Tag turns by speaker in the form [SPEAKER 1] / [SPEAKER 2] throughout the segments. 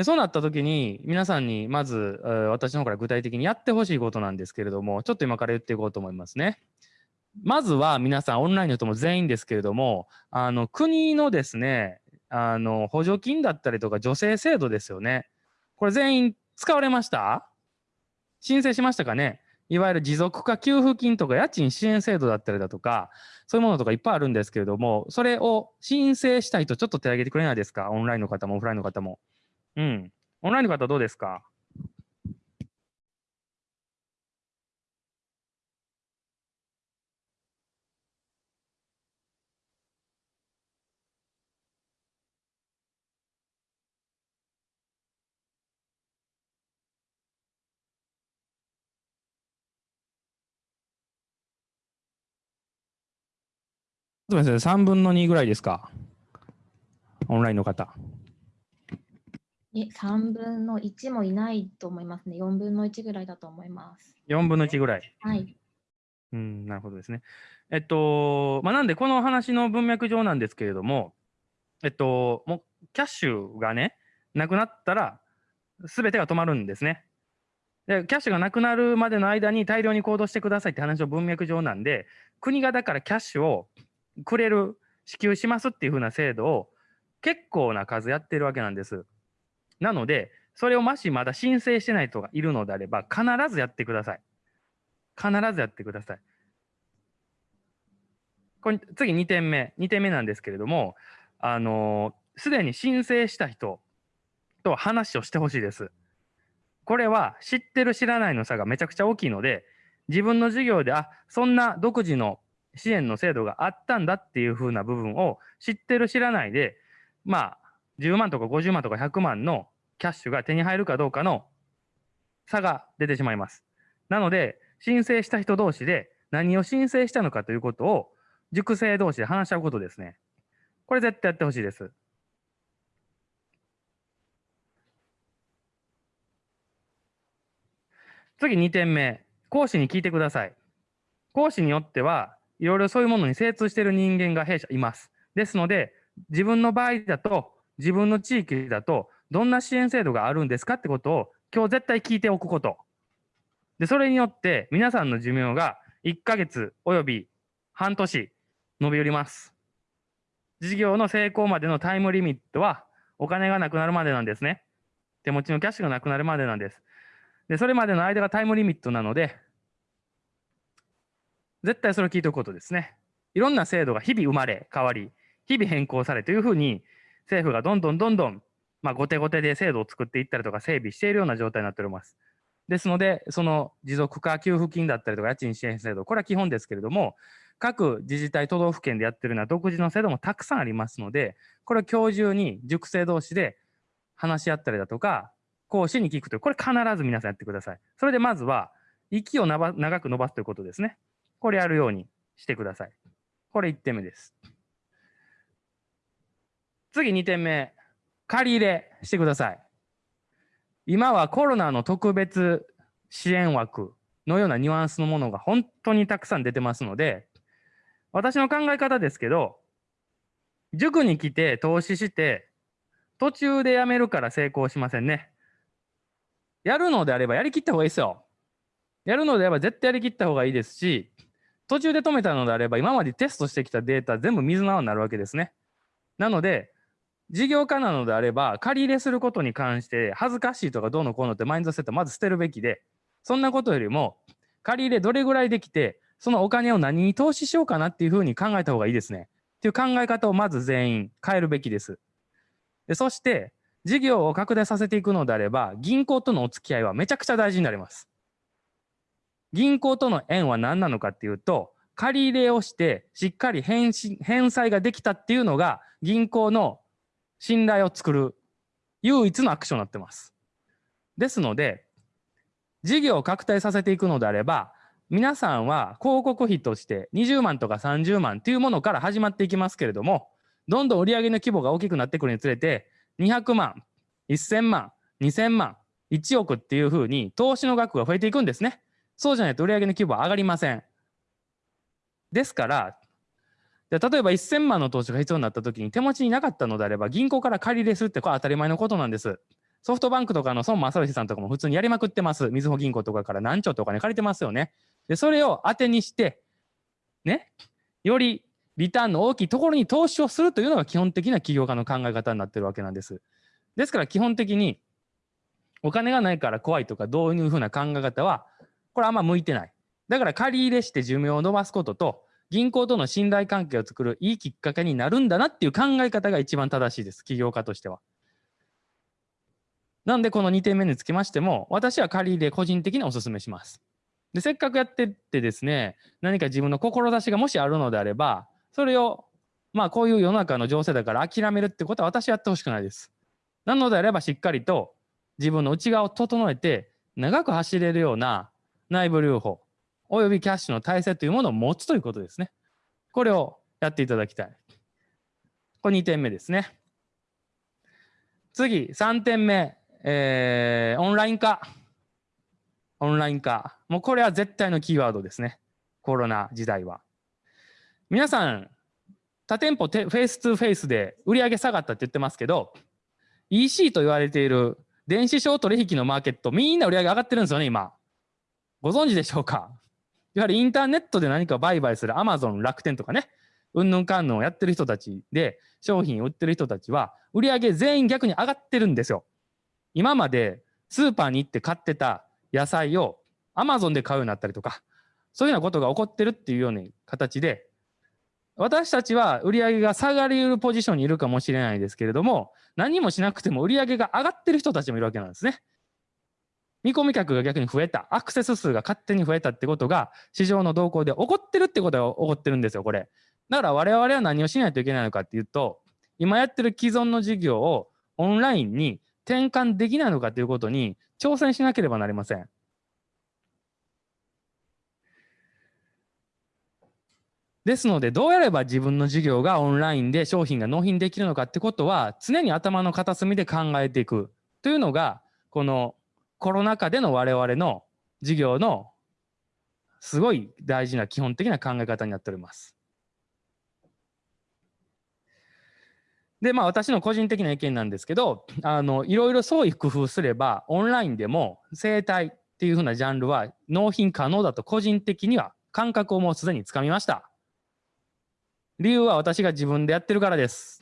[SPEAKER 1] でそうなった時に皆さんにまず、私の方から具体的にやってほしいことなんですけれどもちょっと今から言っていこうと思いますね。まずは皆さんオンラインの人も全員ですけれどもあの国のですねあの補助金だったりとか助成制度ですよね。これ全員使われました？申請しましたかね？いわゆる持続化給付金とか家賃支援制度だったりだとか、そういうものとかいっぱいあるんですけれども、それを申請したいとちょっと手挙げてくれないですか？オンラインの方もオフラインの方も。うん。オンラインの方どうですか？そうですね、3分の2ぐらいですか？オンラインの方。
[SPEAKER 2] え、3分の1もいないと思いますね。4分の1ぐらいだと思います。
[SPEAKER 1] 4分の1ぐらい。
[SPEAKER 2] はい。
[SPEAKER 1] うん、なるほどですね。えっと、まあ、なんでこの話の文脈上なんですけれども、えっと、もうキャッシュがね、なくなったら、すべてが止まるんですね。で、キャッシュがなくなるまでの間に大量に行動してくださいって話の文脈上なんで、国がだからキャッシュをくれる、支給しますっていう風な制度を結構な数やってるわけなんです。なので、それをもしまだ申請してない人がいるのであれば、必ずやってください。必ずやってください。これ次2点目。2点目なんですけれども、あのすでに申請した人と話をしてほしいです。これは知ってる知らないの差がめちゃくちゃ大きいので、自分の事業で、あ、そんな独自の支援の制度があったんだっていう風な部分を知ってる知らないで、まあ、10万とか50万とか100万のキャッシュが手に入るかどうかの差が出てしまいます。なので、申請した人同士で何を申請したのかということを塾生同士で話し合うことですね。これ絶対やってほしいです。次2点目。講師に聞いてください。講師によっては、いろいろそういうものに精通している人間が弊社います。ですので、自分の場合だと、自分の地域だと、どんな支援制度があるんですかってことを、今日絶対聞いておくこと。で、それによって、皆さんの寿命が1ヶ月および半年伸びよります。事業の成功までのタイムリミットは、お金がなくなるまでなんですね。手持ちのキャッシュがなくなるまでなんです。で、それまでの間がタイムリミットなので、絶対それを聞いておくことですね。いろんな制度が日々生まれ、変わり、日々変更されというふうに、政府がどんどんどんどん、まあ、後手後手で制度を作っていったりとか整備しているような状態になっております。ですので、その持続化給付金だったりとか家賃支援制度、これは基本ですけれども、各自治体、都道府県でやってるような独自の制度もたくさんありますので、これを今日中に塾生同士で話し合ったりだとか、講師に聞くという、これ必ず皆さんやってください。それでまずは、息をなば長く伸ばすということですね。これやるようにしてください。これ1点目です。次2点目、借り入れしてください。今はコロナの特別支援枠のようなニュアンスのものが本当にたくさん出てますので、私の考え方ですけど、塾に来て投資して、途中で辞めるから成功しませんね。やるのであればやりきった方がいいですよ。やるのであれば絶対やりきった方がいいですし、途中で止めたのであれば今までテストしてきたデータ全部水の泡になるわけですね。なので、事業家なのであれば、借り入れすることに関して恥ずかしいとかどうのこうのってマインドセットまず捨てるべきで、そんなことよりも、借り入れどれぐらいできて、そのお金を何に投資しようかなっていうふうに考えた方がいいですね。っていう考え方をまず全員変えるべきです。でそして、事業を拡大させていくのであれば、銀行とのお付き合いはめちゃくちゃ大事になります。銀行との縁は何なのかっていうと、借り入れをして、しっかり返信返済ができたっていうのが、銀行の信頼を作る唯一のアクションになってます。ですので、事業を拡大させていくのであれば、皆さんは広告費として20万とか30万というものから始まっていきますけれども、どんどん売上の規模が大きくなってくるにつれて、200万、1000万、2000万、1億っていうふうに投資の額が増えていくんですね。そうじゃないと売上の規模は上がりません。ですから、で例えば1000万の投資が必要になった時に手持ちになかったのであれば銀行から借り入れするってこれ当たり前のことなんです。ソフトバンクとかの孫正義さんとかも普通にやりまくってます。みずほ銀行とかから何兆とお金借りてますよね。で、それを当てにして、ね、よりリターンの大きいところに投資をするというのが基本的な起業家の考え方になってるわけなんです。ですから基本的にお金がないから怖いとかどういうふうな考え方はこれあんま向いてない。だから借り入れして寿命を延ばすことと銀行との信頼関係を作るいいきっかけになるんだなっていう考え方が一番正しいです。起業家としては。なんでこの2点目につきましても私は借り入れ個人的にお勧めします。でせっかくやってってですね何か自分の志がもしあるのであればそれをまあこういう世の中の情勢だから諦めるってことは私はやってほしくないです。なのであればしっかりと自分の内側を整えて長く走れるような内部留保およびキャッシュの体制というものを持つということですね。これをやっていただきたい。これ2点目ですね。次、3点目、えー、オンライン化。オンライン化。もうこれは絶対のキーワードですね。コロナ時代は。皆さん、他店舗フェイス2フェイスで売り上げ下がったって言ってますけど、EC と言われている電子商取引のマーケット、みんな売り上げ上がってるんですよね、今。ご存知でしょうか？やはりインターネットで何か売買するアマゾン、楽天とかね、うんぬんかんぬんをやってる人たちで、商品を売ってる人たちは、売り上げ全員逆に上がってるんですよ。今までスーパーに行って買ってた野菜をアマゾンで買うようになったりとか、そういうようなことが起こってるっていうような形で、私たちは売り上げが下がりうるポジションにいるかもしれないですけれども、何もしなくても売り上げが上がってる人たちもいるわけなんですね。見込み客が逆に増えた、アクセス数が勝手に増えたってことが、市場の動向で起こってるってことが起こってるんですよ、これ。だから我々は何をしないといけないのかっていうと、今やってる既存の事業をオンラインに転換できないのかということに挑戦しなければなりません。ですので、どうやれば自分の事業がオンラインで商品が納品できるのかってことは、常に頭の片隅で考えていくというのが、このコロナ禍での我々の事業のすごい大事な基本的な考え方になっております。で、まあ私の個人的な意見なんですけど、あの、いろいろ創意工夫すれば、オンラインでも生態っていうふうなジャンルは納品可能だと個人的には感覚をもうすでにつかみました。理由は私が自分でやってるからです。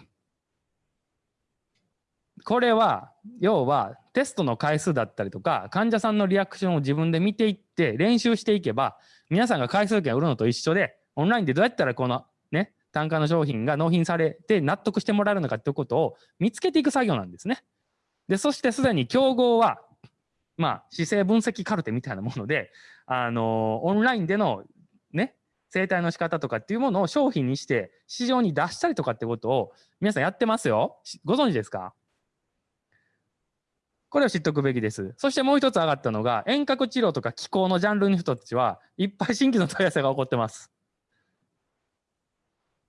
[SPEAKER 1] これは、要はテストの回数だったりとか、患者さんのリアクションを自分で見ていって練習していけば、皆さんが回数券を売るのと一緒で、オンラインでどうやったらこのね、単価の商品が納品されて納得してもらえるのかっていうことを見つけていく作業なんですね。で、そしてすでに競合は、まあ、姿勢分析カルテみたいなもので、あのオンラインでのね、生態の仕方とかっていうものを商品にして市場に出したりとかってことを皆さんやってますよ。ご存知ですか？これを知っておくべきです。そしてもう一つ上がったのが遠隔治療とか気候のジャンルの人たちはいっぱい新規の問い合わせが起こってます。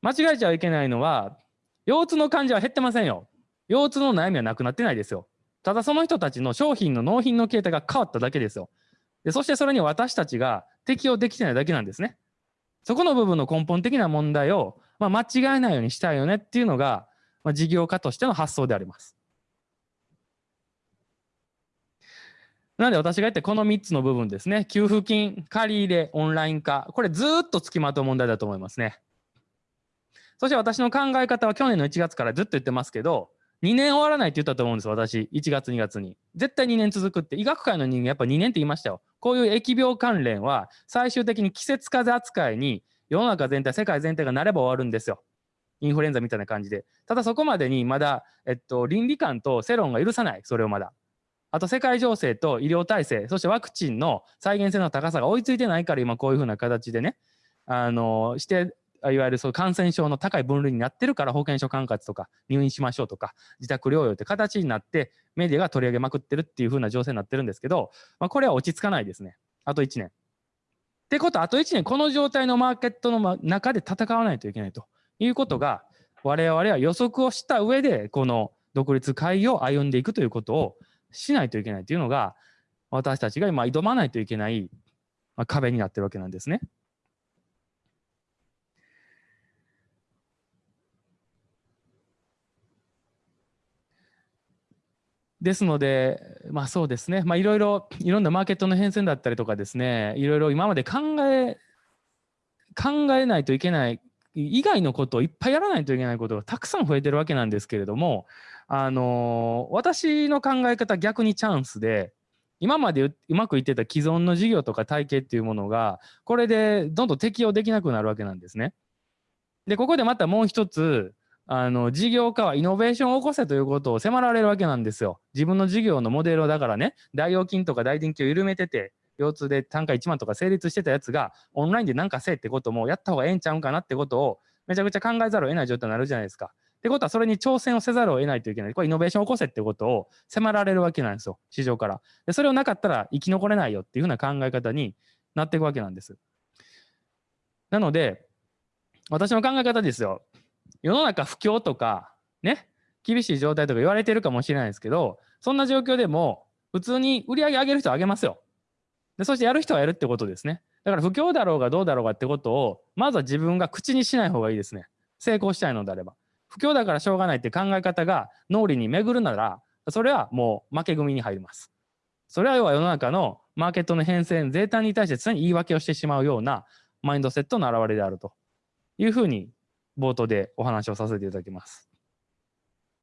[SPEAKER 1] 間違えちゃいけないのは腰痛の患者は減ってませんよ。腰痛の悩みはなくなってないですよ。ただその人たちの商品の納品の形態が変わっただけですよ。でそしてそれに私たちが適応できてないだけなんですね。そこの部分の根本的な問題を、まあ、間違えないようにしたいよねっていうのが、まあ、事業家としての発想であります。なので私が言ってこの3つの部分ですね。給付金、借り入れ、オンライン化。これずっとつきまとう問題だと思いますね。そして私の考え方は去年の1月からずっと言ってますけど、2年終わらないって言ったと思うんです私。1月、2月に。絶対2年続くって。医学界の人間やっぱ2年って言いましたよ。こういう疫病関連は最終的に季節風扱いに世の中全体、世界全体がなれば終わるんですよ。インフルエンザみたいな感じで。ただそこまでにまだ、えっと、倫理観と世論が許さない。それをまだ。あと世界情勢と医療体制、そしてワクチンの再現性の高さが追いついてないから今こういうふうな形でね、あの、していわゆるそう感染症の高い分類になってるから保健所管轄とか入院しましょうとか自宅療養って形になってメディアが取り上げまくってるっていう風な情勢になってるんですけど、まあ、これは落ち着かないですねあと1年。ってことはあと1年この状態のマーケットの中で戦わないといけないということが我々は予測をした上でこの独立会議を歩んでいくということをしないといけないというのが私たちが今挑まないといけない壁になってるわけなんですね。ですので、まあそうですね、まあいろいろ、いろんなマーケットの変遷だったりとかですね、いろいろ今まで考え、考えないといけない以外のことをいっぱいやらないといけないことがたくさん増えてるわけなんですけれども、あの私の考え方逆にチャンスで、今までうまくいってた既存の事業とか体系っていうものが、これでどんどん適用できなくなるわけなんですね。で、ここでまたもう一つ、あの事業家はイノベーションを起こせということを迫られるわけなんですよ。自分の事業のモデルをだからね、大腰筋とか大臀筋を緩めてて、腰痛で単価1万とか成立してたやつが、オンラインで何かせえってこともやった方がええんちゃうんかなってことを、めちゃくちゃ考えざるを得ない状態になるじゃないですか。ってことは、それに挑戦をせざるを得ないといけない。これ、イノベーションを起こせってことを迫られるわけなんですよ、市場から。でそれをなかったら生き残れないよっていうふうな考え方になっていくわけなんです。なので、私の考え方ですよ。世の中不況とか、ね、厳しい状態とか言われてるかもしれないですけど、そんな状況でも、普通に売り上げ上げる人は上げますよ。でそしてやる人はやるってことですね。だから不況だろうがどうだろうがってことを、まずは自分が口にしない方がいいですね。成功したいのであれば。不況だからしょうがないって考え方が脳裏に巡るなら、それはもう負け組に入ります。それは要は世の中のマーケットの変遷、税単に対して常に言い訳をしてしまうようなマインドセットの表れであるというふうに冒頭でお話をさせていただきます。